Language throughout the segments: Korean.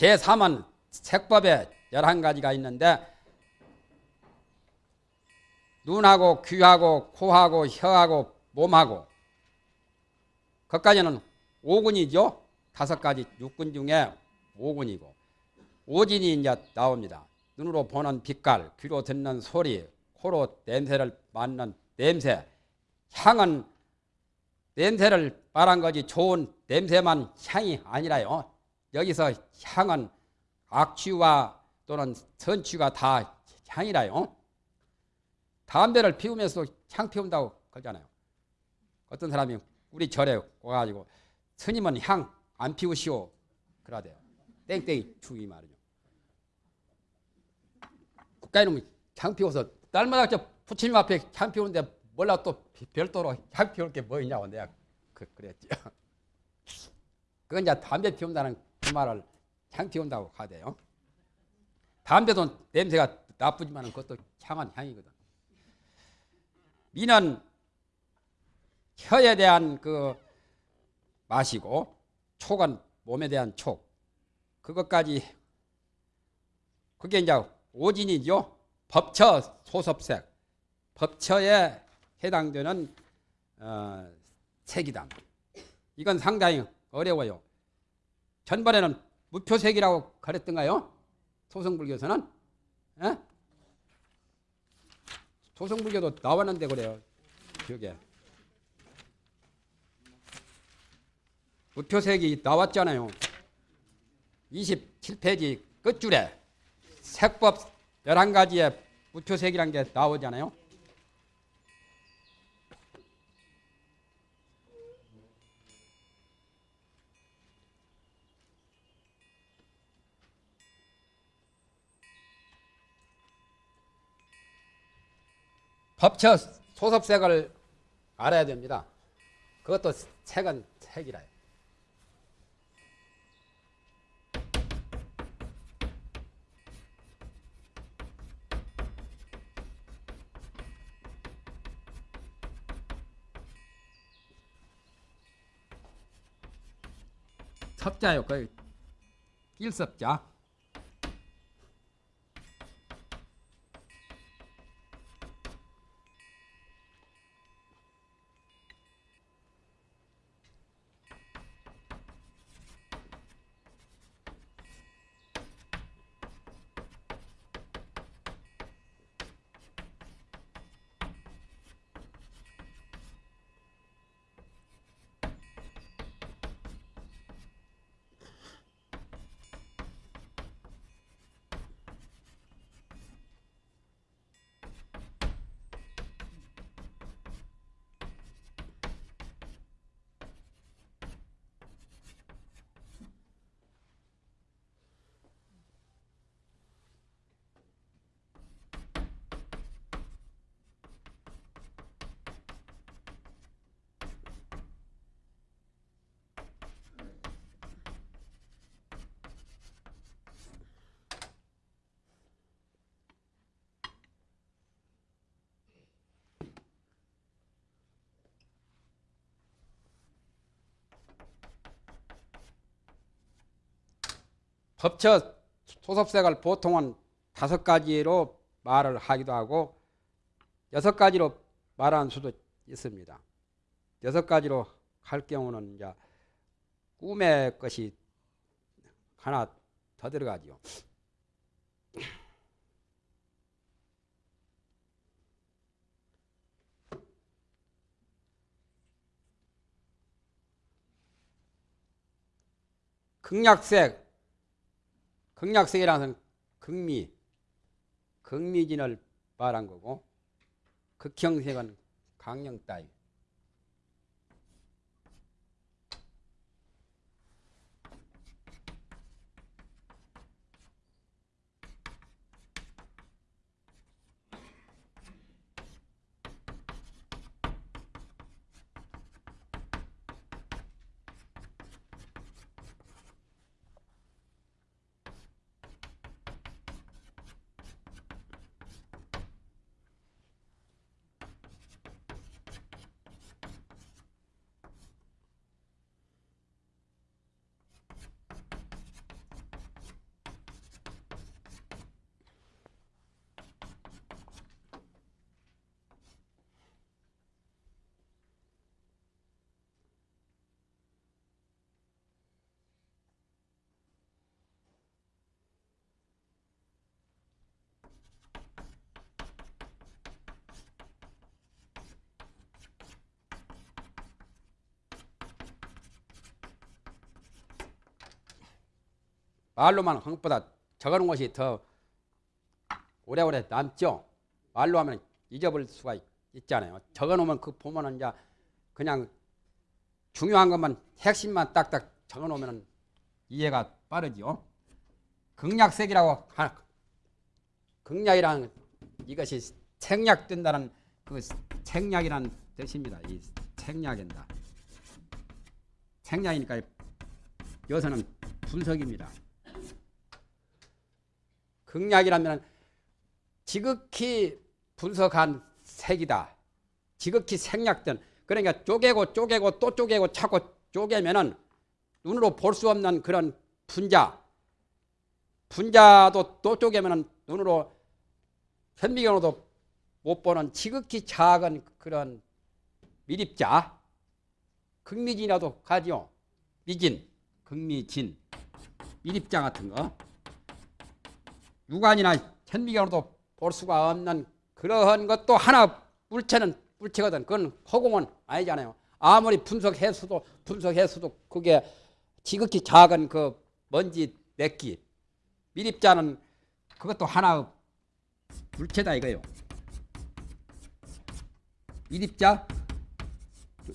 제3은 색법에 11가지가 있는데 눈하고 귀하고 코하고 혀하고 몸하고 그까지는 5군이죠. 다섯 가지 육군 중에 5군이고 오진이 이제 나옵니다. 눈으로 보는 빛깔, 귀로 듣는 소리, 코로 냄새를 맡는 냄새, 향은 냄새를 말한 거지 좋은 냄새만 향이 아니라요. 여기서 향은 악취와 또는 선취가 다 향이라요. 담배를 피우면서 향 피운다고 그러잖아요. 어떤 사람이 우리 절에 와가지고 스님은 향 안 피우시오 그러대요. 땡땡이 주의 말이죠. 국가에는 향 피워서 날마다 저 부처님 앞에 향 피우는데 몰라 또 별도로 향 피울 게 뭐 있냐고 내가 그, 그랬죠. 그건 이제 담배 피운다는 그 말을 향 피운다고 하대요. 담배도 냄새가 나쁘지만 그것도 향한 향이거든. 미는 혀에 대한 그 맛이고 촉은 몸에 대한 촉. 그것까지 그게 이제 오진이죠. 법처 소섭색. 법처에 해당되는 어, 색이다. 이건 상당히 어려워요. 전번에는 무표색이라고 가르던가요? 소성불교에서는? 에? 소성불교도 나왔는데 그래요. 기억에. 무표색이 나왔잖아요. 27페이지 끝줄에 색법 11가지의 무표색이라는 게 나오잖아요. 법처 소섭색을 알아야 됩니다. 그것도 색은 색이라요. 섭자요. 그 일섭자. 법처 소섭색을 보통은 다섯 가지로 말을 하기도 하고 여섯 가지로 말하는 수도 있습니다. 여섯 가지로 할 경우는 이제 꿈의 것이 하나 더 들어가지요. 극약색 극약색이라는 것은 극미, 극미진을 말한 거고 극형색은 강령 따위. 말로만 한 것보다 적어놓은 것이 더 오래오래 남죠. 말로 하면 잊어버릴 수가 있- 있잖아요. 적어놓으면 그 보면은 이제 그냥 중요한 것만 핵심만 딱딱 적어놓으면 이해가 빠르지요. 극약색이라고 하, 극약이라는 이것이 생략된다는 그 생략이라는 뜻입니다. 이 생략된다. 생략이니까 여기서는 분석입니다. 극약이라면 지극히 분석한 색이다. 지극히 생략된. 그러니까 쪼개고 쪼개고 또 쪼개고 자꾸 쪼개면은 눈으로 볼 수 없는 그런 분자. 분자도 또 쪼개면은 눈으로 현미경으로도 못 보는 지극히 작은 그런 미립자. 극미진이라도 가지요. 미진 극미진. 미립자 같은 거 육안이나 현미경으로도 볼 수가 없는 그러한 것도 하나 물체는 물체거든. 그건 허공은 아니잖아요. 아무리 분석해서도 분석해서도 그게 지극히 작은 그 먼지 내끼 미립자는 그것도 하나 물체다 이거요. 미립자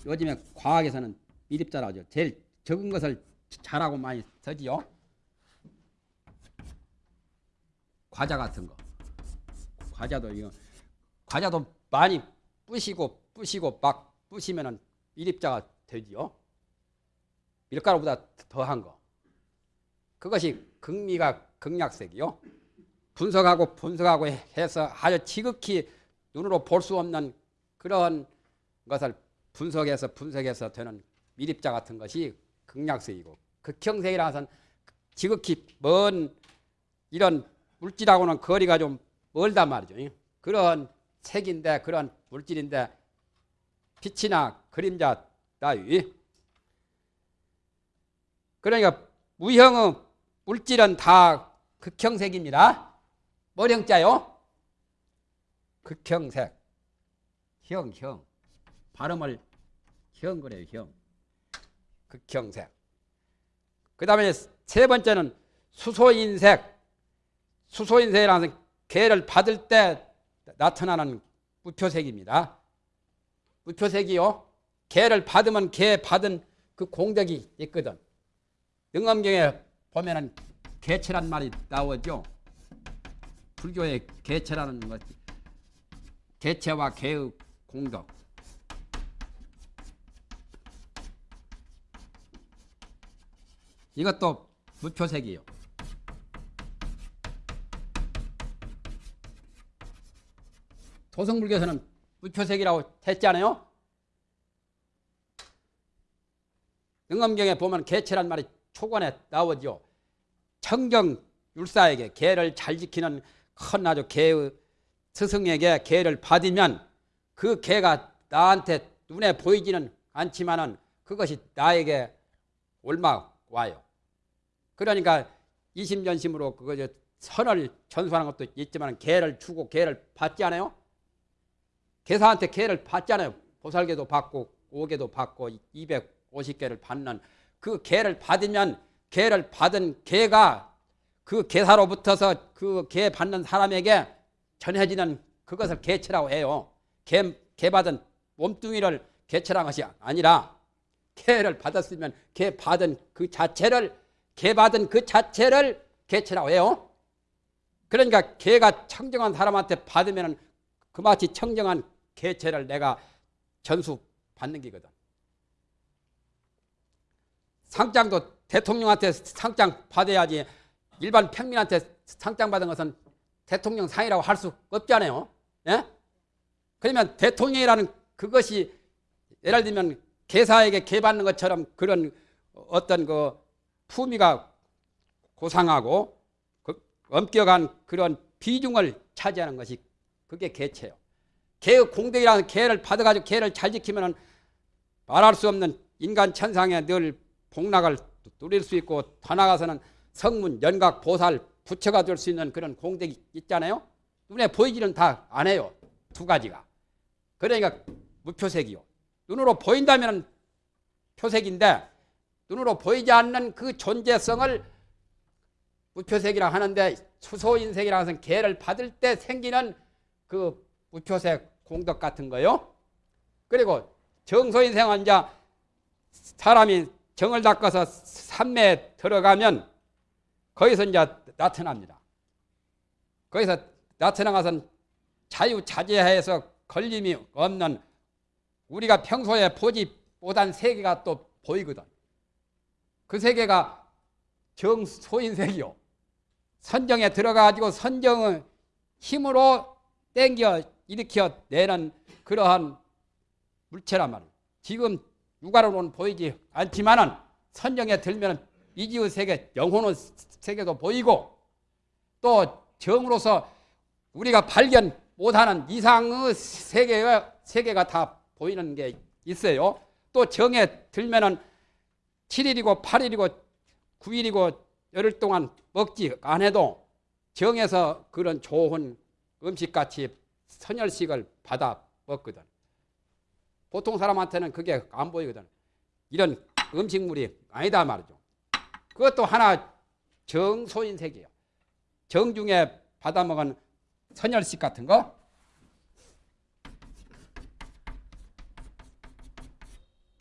요즘에 과학에서는 미립자라고 하죠. 제일 적은 것을 잘하고 많이 쓰지요. 과자 같은 거. 과자도 이거 과자도 많이 부시고 부시고 막 부시면은 미립자가 되지요. 밀가루보다 더한 거. 그것이 극미가 극약색이요. 분석하고 분석하고 해서 아주 지극히 눈으로 볼 수 없는 그런 것을 분석해서 분석해서 되는 미립자 같은 것이 극약색이고 극형색이라 해서는 지극히 먼 이런 물질하고는 거리가 좀 멀단 말이죠. 그런 색인데 그런 물질인데 빛이나 그림자 따위 그러니까 무형의 물질은 다 극형색입니다. 뭐형자요? 극형색. 형, 형. 발음을 형 그래요, 형. 극형색. 그 다음에 세 번째는 수소인색. 수소인색이라는 것은 개를 받을 때 나타나는 무표색입니다. 무표색이요. 개를 받으면 개 받은 그 공덕이 있거든. 능엄경에 보면은 개체란 말이 나오죠. 불교의 개체라는 것, 개체와 개의 공덕. 이것도 무표색이요. 도성불교에서는 무표색이라고 했잖아요. 능엄경에 보면 개체란 말이 초관에 나오죠. 청정 율사에게 개를 잘 지키는 큰 아주 개의 스승에게 개를 받으면 그 개가 나한테 눈에 보이지는 않지만은 그것이 나에게 올마 와요. 그러니까 이심전심으로 그거 저 선을 전수하는 것도 있지만 개를 주고 개를 받지 않아요? 개사한테 개를 받잖아요. 보살개도 받고 오개도 받고 250개를 받는 그 개를 받으면 개를 받은 개가 그 개사로 부터서 그 개 받는 사람에게 전해지는 그것을 개체라고 해요. 개, 개 받은 몸뚱이를 개체라는 것이 아니라 개를 받았으면 개 받은 그 자체를 개 받은 그 자체를 개체라고 해요. 그러니까 개가 청정한 사람한테 받으면 그마치 청정한 개체를 내가 전수 받는 기거든. 상장도 대통령한테 상장 받아야지 일반 평민한테 상장 받은 것은 대통령 상이라고 할 수 없잖아요. 예? 그러면 대통령이라는 그것이 예를 들면 개사에게 개 받는 것처럼 그런 어떤 그 품위가 고상하고 그 엄격한 그런 비중을 차지하는 것이 그게 개체요. 개의 공덕이라는 개를 받아가지고 개를 잘 지키면은 말할 수 없는 인간 천상에 늘 복락을 누릴 수 있고 더 나아가서는 성문, 연각, 보살, 부처가 될 수 있는 그런 공덕이 있잖아요. 눈에 보이지는 다 안 해요. 두 가지가. 그러니까 무표색이요. 눈으로 보인다면 표색인데 눈으로 보이지 않는 그 존재성을 무표색이라 하는데 수소인색이라 해서 개를 받을 때 생기는 그 무표색 공덕 같은 거요. 그리고 정소인생은 이제 사람이 정을 닦아서 산매에 들어가면 거기서 이제 나타납니다. 거기서 나타나가선 자유자재해서 걸림이 없는 우리가 평소에 보지 못한 세계가 또 보이거든. 그 세계가 정소인색이요. 선정에 들어가지고 선정의 힘으로 땡겨 일으켜 내는 그러한 물체란 말이에요. 지금 육아로는 보이지 않지만은 선정에 들면 이지의 세계, 영혼의 세계도 보이고 또 정으로서 우리가 발견 못하는 이상의 세계가, 세계가 다 보이는 게 있어요. 또 정에 들면은 7일이고 8일이고 9일이고 열흘 동안 먹지 안 해도 정에서 그런 좋은 음식같이 선열식을 받아 먹거든. 보통 사람한테는 그게 안 보이거든. 이런 음식물이 아니다 말이죠. 그것도 하나 정소인색이에요. 정중에 받아먹은 선열식 같은 거.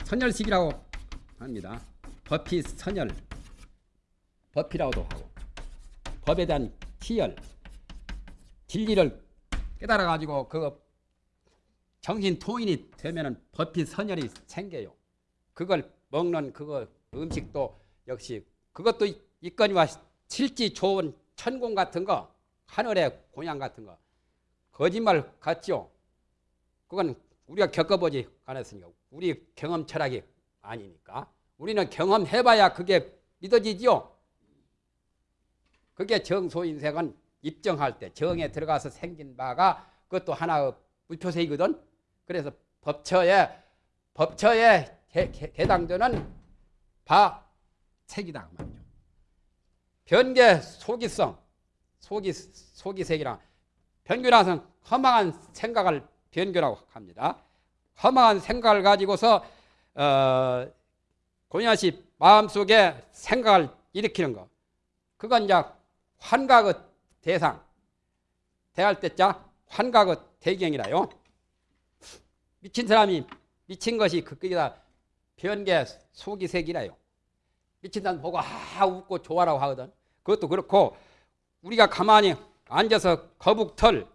선열식이라고 합니다. 법피 선열, 법피라고도 하고 법에 대한 희열, 진리를 깨달아 가지고 그 정신 통인이 되면은 법피 선열이 생겨요. 그걸 먹는 그거 음식도 역시 그것도 있거니와 실지 좋은 천공 같은 거 하늘의 공양 같은 거 거짓말 같죠. 그건 우리가 겪어보지 않았으니까 우리 경험 철학이 아니니까 우리는 경험해봐야 그게 믿어지지요. 그게 정소인색은 입정할 때 정에 들어가서 생긴 바가 그것도 하나의 무표세이거든. 그래서 법처에 법처에 해, 해당되는 바 색이다 그 말이죠. 변계 소기성 소기 소기색이라 변규라서 허망한 생각을 변규라고 합니다. 허망한 생각을 가지고서 어, 고냐시 마음속에 생각을 일으키는 거. 그건 이제 환각의 대상. 대할 때자 환각의 대경이라요. 미친 사람이 미친 것이 그기다 변계 소기색이라요. 미친 사람 보고 아 웃고 좋아라고 하거든. 그것도 그렇고 우리가 가만히 앉아서 거북털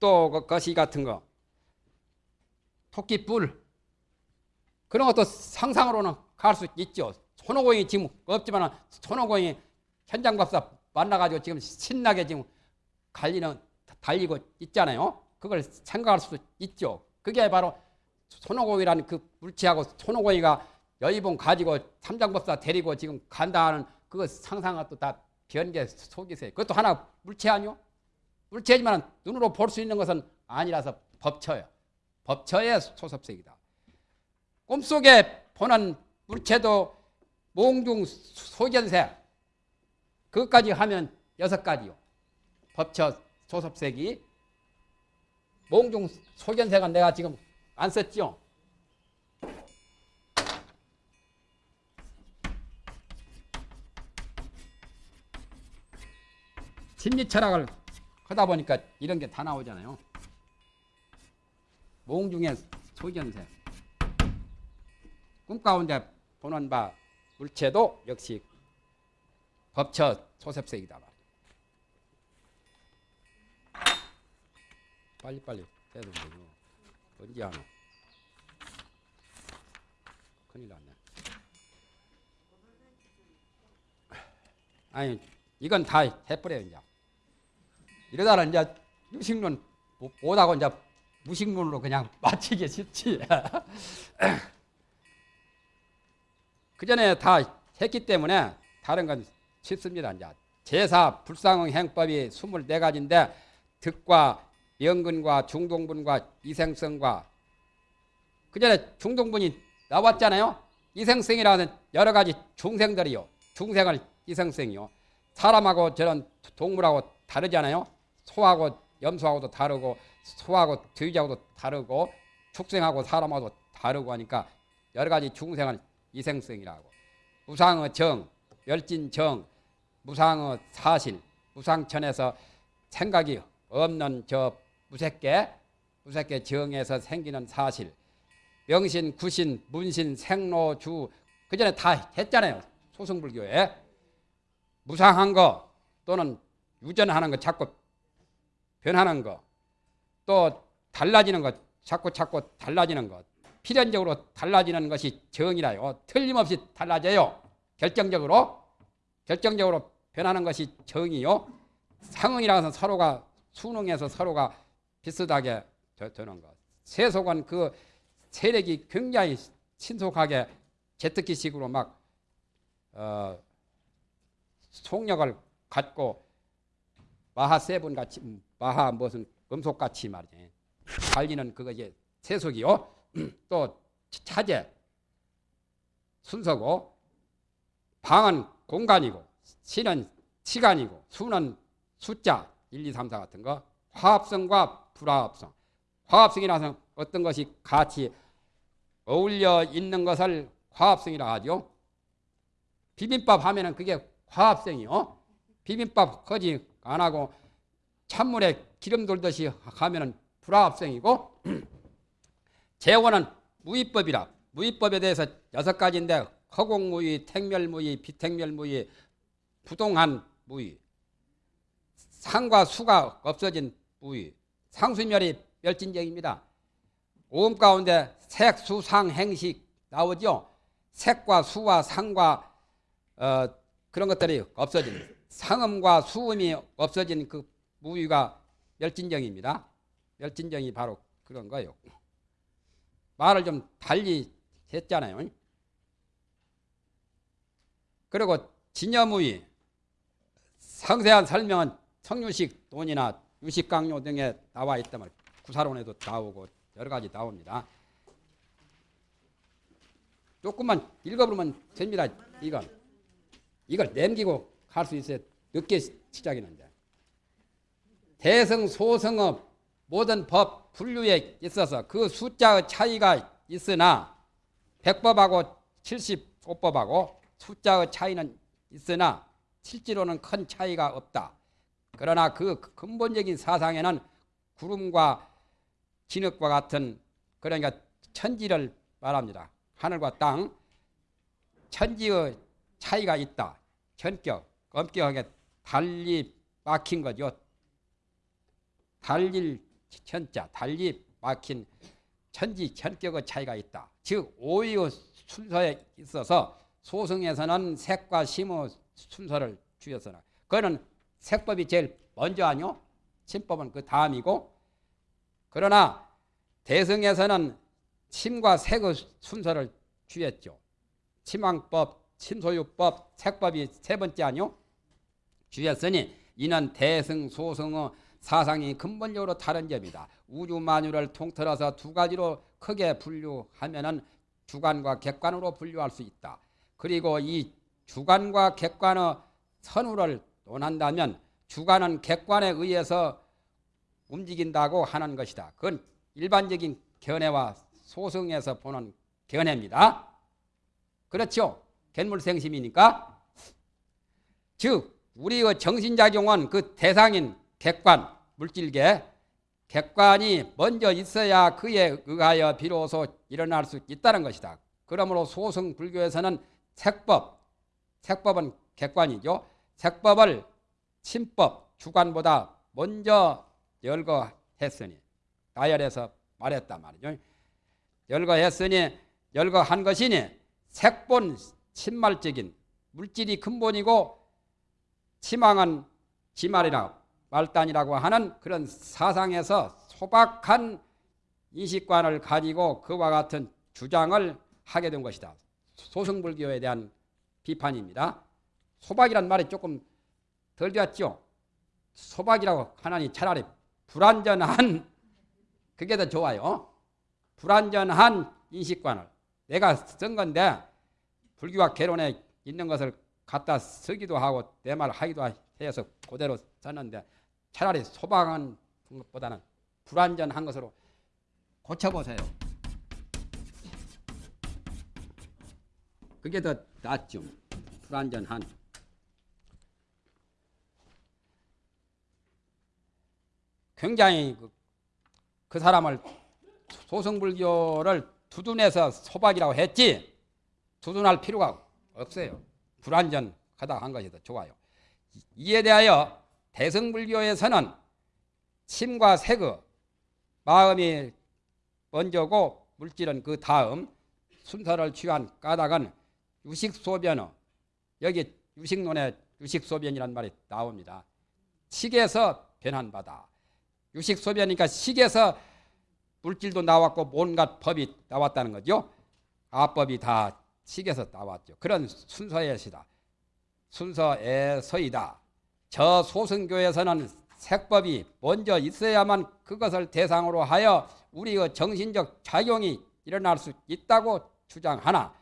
또그 거시 같은 거 토끼뿔 그런 것도 상상으로는 갈 수 있죠. 손오공이 지금 없지만 손오공이 현장법사 만나가지고 지금 신나게 지금 갈리는 달리고 있잖아요. 그걸 생각할 수 있죠. 그게 바로 손오공이라는 그 물체하고 손오공이가 여의봉 가지고 삼장법사 데리고 지금 간다 하는 그거 상상을 또다 변계 속이세요. 그것도 하나 물체 아니요? 물체지만 눈으로 볼 수 있는 것은 아니라서 법처예요. 법처의 소섭색이다. 꿈속에 보는 물체도 몽중 소견색 그것까지 하면 여섯 가지요. 법처 소섭색이 몽중 소견색은 내가 지금 안 썼죠. 심리 철학을 하다 보니까 이런 게 다 나오잖아요. 몽중의 소견색. 꿈 가운데 보는 바 물체도 역시 법처 소sep색이다. 빨리빨리 해야 되는데 언제 하노? 큰일 났네. 아니 이건 다 해버려요 이제. 이러다가 이제 유식론 못하고 이제 무식론으로 그냥 마치기 쉽지. 그 전에 다 했기 때문에 다른 건 쉽습니다. 이제 제사 불상응 행법이 24가지인데 득과 연근과 중동분과 이생성과 그 전에 중동분이 나왔잖아요. 이생성이라는 여러 가지 중생들이요. 중생을 이생성이요. 사람하고 저런 동물하고 다르잖아요. 소하고 염소하고도 다르고 소하고 돼지하고도 다르고 축생하고 사람하고도 다르고 하니까 여러 가지 중생을 이생성이라고 우상의 정, 멸진정, 무상의 사실, 무상천에서 생각이 없는 저 무색계, 무색계 정에서 생기는 사실, 명신, 구신, 문신, 생로 주 그 전에 다 했잖아요. 소승불교에 무상한 거 또는 유전하는 거 자꾸 변하는 거, 또 달라지는 것 자꾸 자꾸 달라지는 것 필연적으로 달라지는 것이 정이라요. 틀림없이 달라져요. 결정적으로 결정적으로 변하는 것이 정이요. 상응이라서 서로가 순응해서 서로가 비슷하게 되는 것. 세속은 그 세력이 굉장히 신속하게 제트기식으로 막 어, 속력을 갖고 마하 세분 같이 마하 무슨 금속 같이 말이지 달리는 그거 이제 세속이요. 또 차제 순서고 방은 공간이고 시는 시간이고 수는 숫자 1, 2, 3, 4 같은 거 화합성과 불화합성 화합성이라서 어떤 것이 같이 어울려 있는 것을 화합성이라 하죠. 비빔밥 하면은 그게 화합성이요. 비빔밥 거지 안 하고 찬물에 기름 돌듯이 하면은 불화합성이고 재원은 무위법이라 무위법에 대해서 여섯 가지인데 허공무위, 택멸무위, 비택멸무위, 부동한 무위, 상과 수가 없어진 무위, 상수멸이 멸진적입니다. 오음 가운데 색, 수, 상, 행식 나오죠. 색과 수와 상과 어, 그런 것들이 없어진 상음과 수음이 없어진 그 무위가 멸진정입니다. 멸진정이 바로 그런 거예요. 말을 좀 달리 했잖아요. 그리고 진여무위 상세한 설명은 성유식 돈이나 유식강요 등에 나와 있다면 구사론에도 나오고 여러 가지 나옵니다. 조금만 읽어보면 됩니다. 이건 이걸 남기고 갈 수 있어야 늦게 시작이는데 대성 소성의 모든 법 분류에 있어서 그 숫자의 차이가 있으나 백법하고 75법하고 숫자의 차이는 있으나 실제로는 큰 차이가 없다. 그러나 그 근본적인 사상에는 구름과 진흙과 같은 그러니까 천지를 말합니다. 하늘과 땅 천지의 차이가 있다. 전격, 엄격하게 달리 막힌 거죠. 달릴 천자, 달리 막힌 천지, 천격의 차이가 있다. 즉 오의 순서에 있어서 소승에서는 색과 심의 순서를 주었으나 그거는 색법이 제일 먼저 아니요? 침법은 그 다음이고 그러나 대승에서는 침과 색의 순서를 주었죠. 침왕법, 침소유법, 색법이 세 번째 아니요? 주였으니 이는 대승, 소승의 사상이 근본적으로 다른 점이다. 우주 만유를 통틀어서 두 가지로 크게 분류하면은 주관과 객관으로 분류할 수 있다. 그리고 이 주관과 객관의 선우를 논한다면 주관은 객관에 의해서 움직인다고 하는 것이다. 그건 일반적인 견해와 소승에서 보는 견해입니다. 그렇죠? 갯물생심이니까. 즉 우리의 정신작용은 그 대상인 객관, 물질계, 객관이 먼저 있어야 그에 의하여 비로소 일어날 수 있다는 것이다. 그러므로 소승 불교에서는 색법, 색법은 객관이죠. 색법을 침법, 주관보다 먼저 열거했으니 다열에서 말했단 말이죠. 열거했으니 열거한 것이니 색본 침말적인 물질이 근본이고 치망은 지말이라 말단이라고 하는 그런 사상에서 소박한 인식관을 가지고 그와 같은 주장을 하게 된 것이다. 소승불교에 대한 비판입니다. 소박이란 말이 조금 덜 되었죠. 소박이라고 하나니 차라리 불완전한 그게 더 좋아요. 불완전한 인식관을 내가 쓴 건데 불교와 개론에 있는 것을 갖다 쓰기도 하고 내 말 하기도 해서 그대로 썼는데 차라리 소박한 것보다는 불완전한 것으로 고쳐보세요. 그게 더 낮쯤 불안전한 굉장히 그, 그 사람을 소승불교를 두둔해서 소박이라고 했지 두둔할 필요가 없어요. 불완전하다 한 것이 더 좋아요. 이에 대하여 대승불교에서는 침과 색의 마음이 먼저고 물질은 그 다음 순서를 취한 까닭은 유식소변어 여기 유식론에 유식소변이란 말이 나옵니다. 식에서 바다. 유식소변이니까 식에서 물질도 나왔고 온갖 법이 나왔다는 거죠. 아법이 다 식에서 나왔죠. 그런 순서에시다. 순서에서이다. 저 소승교에서는 색법이 먼저 있어야만 그것을 대상으로 하여 우리의 정신적 작용이 일어날 수 있다고 주장하나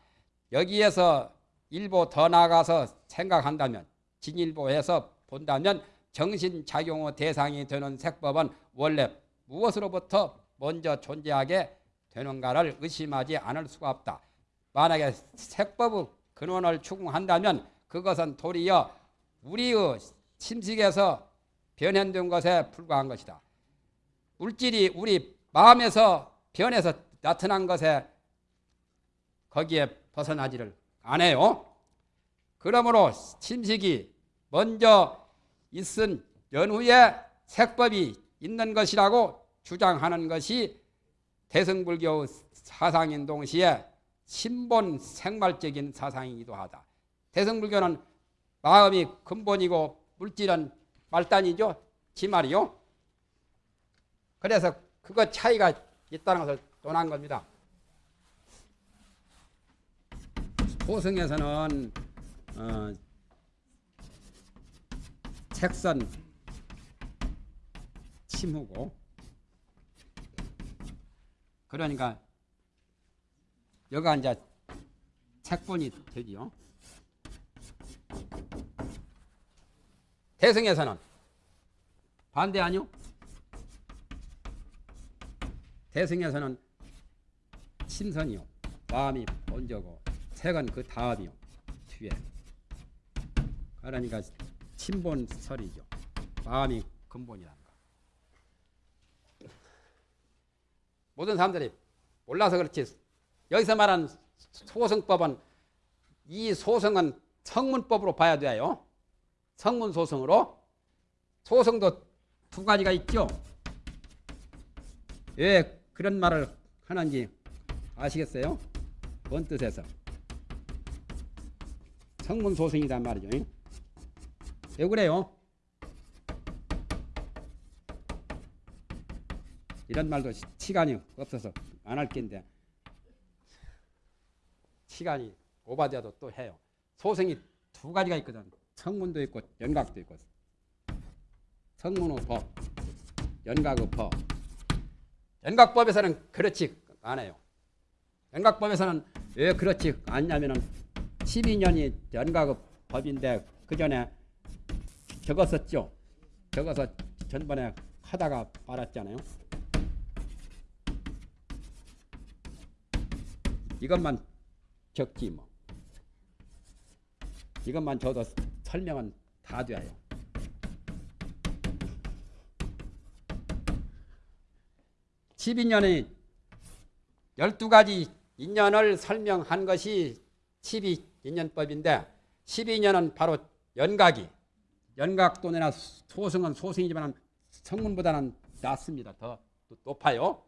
여기에서 일부 더 나아가서 생각한다면 진일보해서 본다면 정신작용의 대상이 되는 색법은 원래 무엇으로부터 먼저 존재하게 되는가를 의심하지 않을 수가 없다. 만약에 색법의 근원을 추궁한다면 그것은 도리어 우리의 침식에서 변현된 것에 불과한 것이다. 물질이 우리 마음에서 변해서 나타난 것에 거기에 벗어나지를 않아요. 그러므로 침식이 먼저 있은 연후에 색법이 있는 것이라고 주장하는 것이 대승불교 사상인 동시에 신본 생말적인 사상이기도 하다. 대승불교는 마음이 근본이고 물질은 말단이죠. 지말이요. 그래서 그거 차이가 있다는 것을 논한 겁니다. 호승에서는 어, 책선 침후고 그러니까 여가 이제 책본이 되지요. 대승에서는 반대 아니요? 대승에서는 신선이요. 마음이 먼저고 색은 그 다음이요. 뒤에. 그러니까 친본설이죠. 마음이 근본이라는 거. 모든 사람들이 몰라서 그렇지 여기서 말한 소승법은 이 소승은 성문법으로 봐야 돼요. 성문 소승으로 소승도 두 가지가 있죠. 왜 그런 말을 하는지 아시겠어요? 뭔 뜻에서? 성문 소승이란 말이죠. 왜 그래요? 이런 말도 시간이 없어서 안할 텐데 시간이 오바되어도 또 해요. 소승이 두 가지가 있거든. 성문도 있고 연각도 있고. 성문의 법, 연각의 법. 연각법에서는 그렇지 않아요. 연각법에서는 왜 그렇지 않냐면은 12년이 연각의 법인데 그 전에 적었었죠. 적어서 전번에 하다가 말았잖아요. 이것만 적지 뭐. 이것만 줘도 설명은 다 돼요. 십인년의 열두 가지 인연을 설명한 것이 십이 인연법인데 십이년은 바로 연각이 연각돈이나 소승은 소승이지만 성문보다는 낮습니다. 더 높아요.